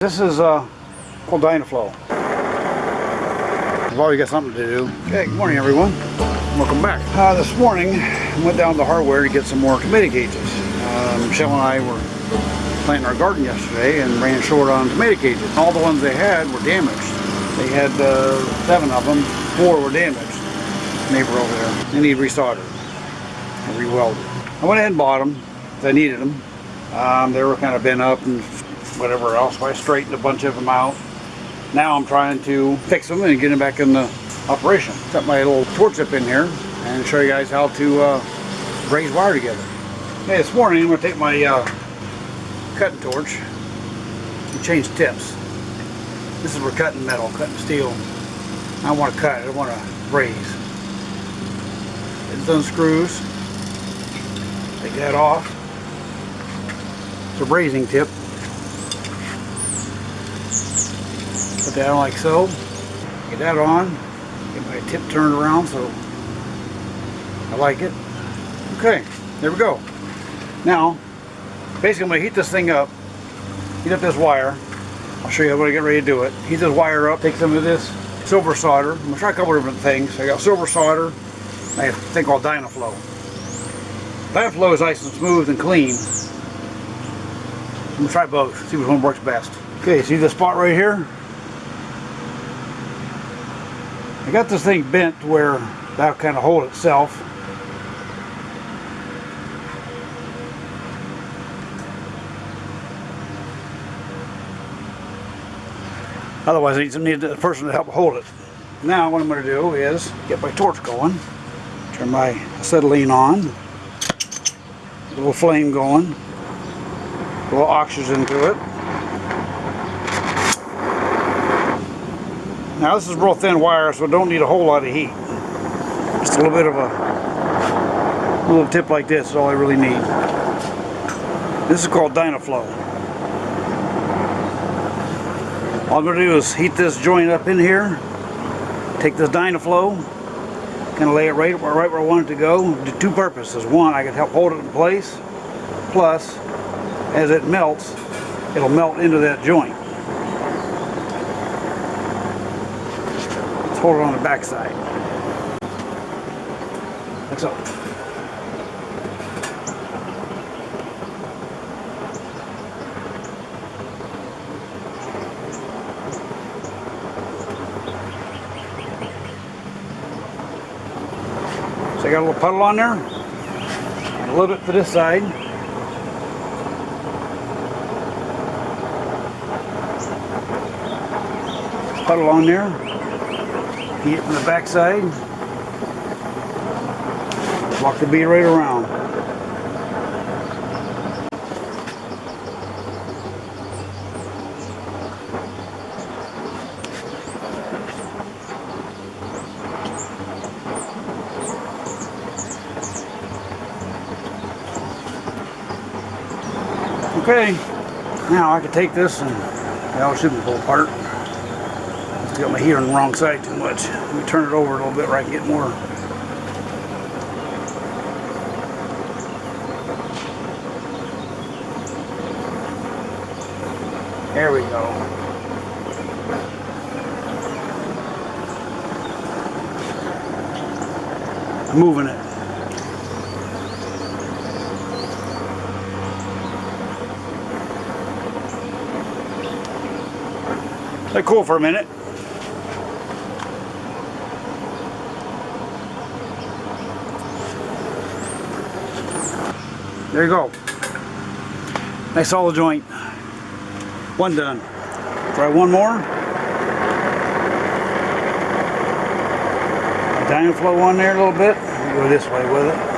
This is uh, called Dynaflow. We've always got something to do. Okay, good morning everyone. Welcome back. Uh, this morning, I went down to hardware to get some more tomato cages. Um, Michelle and I were planting our garden yesterday and ran short on tomato cages. All the ones they had were damaged. They had uh, seven of them, four were damaged. Neighbor over there. They need resoldered and rewelded. I went ahead and bought them. I needed them. Um, they were kind of bent up and whatever else. So I straightened a bunch of them out. Now I'm trying to fix them and get them back in the operation. Got my little torch up in here and show you guys how to uh, braze wire together. Okay, this morning I'm going to take my uh, cutting torch and change tips. This is for cutting metal, cutting steel. I want to cut, I want to braze. It unscrews. Take that off. It's a brazing tip. Put that on like so. Get that on. Get my tip turned around so I like it. Okay, there we go. Now, basically I'm going to heat this thing up. Heat up this wire. I'll show you how I get ready to do it. Heat this wire up. Take some of this silver solder. I'm going to try a couple different things. I got silver solder. I have a thing called Dynaflow. Dynaflow is nice and smooth and clean. I'm going to try both. See which one works best. Okay, see this spot right here? I got this thing bent to where that'll kind of hold itself. Otherwise I need, a person to help hold it. Now what I'm going to do is get my torch going, turn my acetylene on, a little flame going, a little oxygen to it. Now this is real thin wire so don't need a whole lot of heat. Just a little bit of a little tip like this is all I really need. This is called Dynaflow. All I'm going to do is heat this joint up in here, take this Dynaflow, kind of lay it right, right where I want it to go. Do two purposes. One, I can help hold it in place, plus as it melts, it'll melt into that joint. Hold it on the back side. Like so. So I got a little puddle on there, a little bit to this side. Puddle on there, heat it from the back side, walk the bead right around. Okay, now I can take this and it shouldn't pull apart. Got my heater on the wrong side too much. Let me turn it over a little bit where I can get more. There we go. Moving it. Let cool for a minute. There you go. Nice solid joint. One done. Try one more. Down Dynaflow on there a little bit. Go this way with it.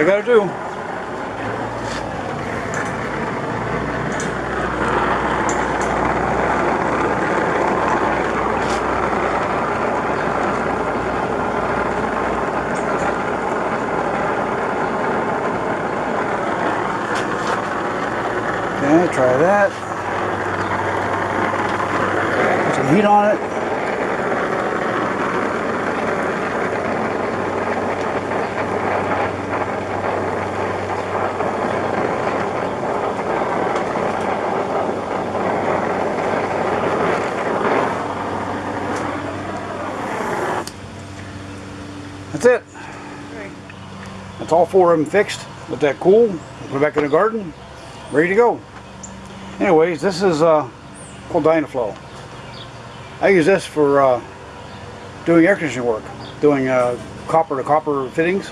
I gotta do. Yeah, try that. Put some heat on it. All four of them fixed. Let that cool. Put it back in the garden. Ready to go. Anyways, this is uh, called Dynaflow. I use this for uh, doing air conditioning work, doing uh, copper to copper fittings.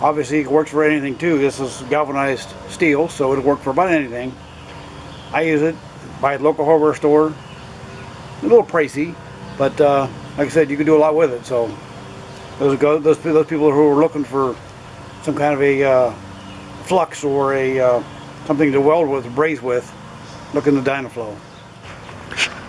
Obviously, it works for anything too. This is galvanized steel, so it'll work for about anything. I use it by a local hardware store. A little pricey, but uh, like I said, you can do a lot with it. So those go those those people who are looking for some kind of a uh, flux or a uh, something to weld with, braze with, look in the Dynaflow.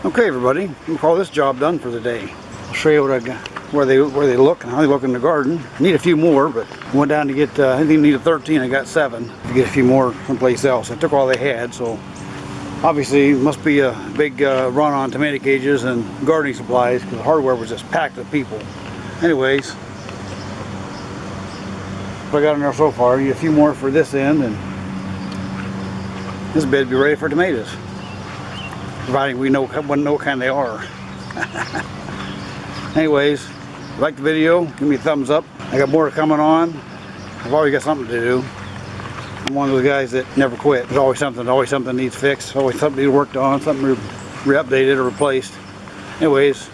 Okay, everybody, we'll call this job done for the day. I'll show you what I got, where they where they look and how they look in the garden. Need a few more, but went down to get uh, I think needed 13. I got seven. To get a few more someplace else. I took all they had, so obviously must be a big uh, run on tomato cages and gardening supplies because the hardware was just packed with people. Anyways, I got in there so far. A few more for this end, and this bed be ready for tomatoes, providing we know what know kind they are. Anyways, if you like the video, give me a thumbs up. I got more coming on. I've always got something to do. I'm one of those guys that never quit. There's always something, always something needs fixed, always something needs worked on, something re-updated or replaced. Anyways,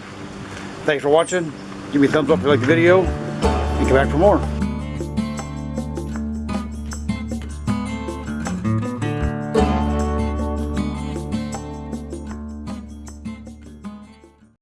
thanks for watching. Give me a thumbs up if you like the video, and come back for more.